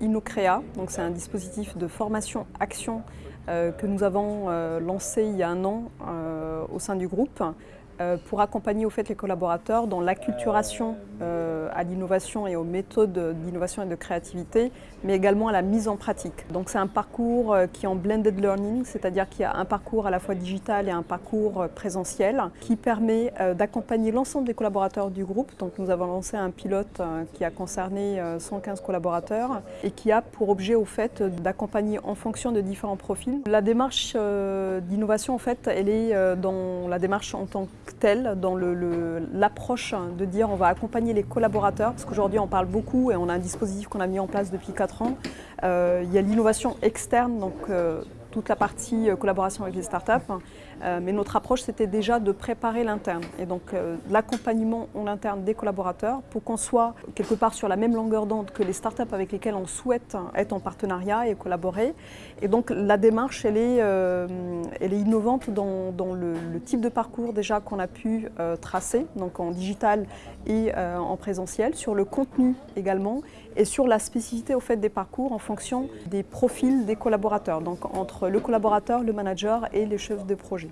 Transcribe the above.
InnoCrea, c'est un dispositif de formation action euh, que nous avons euh, lancé il y a un an euh, au sein du groupe pour accompagner au fait les collaborateurs dans l'acculturation euh, à l'innovation et aux méthodes d'innovation et de créativité, mais également à la mise en pratique. Donc c'est un parcours euh, qui est en blended learning, c'est-à-dire qu'il y a un parcours à la fois digital et un parcours présentiel qui permet d'accompagner l'ensemble des collaborateurs du groupe. Donc nous avons lancé un pilote qui a concerné 115 collaborateurs et qui a pour objet au fait d'accompagner en fonction de différents profils. La démarche d'innovation en fait, elle est dans la démarche en tant que telle dans l'approche de dire on va accompagner les collaborateurs, parce qu'aujourd'hui on parle beaucoup et on a un dispositif qu'on a mis en place depuis 4 ans. Euh, il y a l'innovation externe, donc euh, toute la partie euh, collaboration avec les startups. Euh, mais notre approche, c'était déjà de préparer l'interne et donc euh, l'accompagnement en interne des collaborateurs pour qu'on soit quelque part sur la même longueur d'onde que les startups avec lesquelles on souhaite être en partenariat et collaborer. Et donc la démarche, elle est, elle est innovante dans, dans le, le, type de parcours déjà qu'on a pu tracer, donc en digital et en présentiel, sur le contenu également et sur la spécificité au fait des parcours en fonction des profils des collaborateurs, donc entre le collaborateur, le manager et les chefs de projet.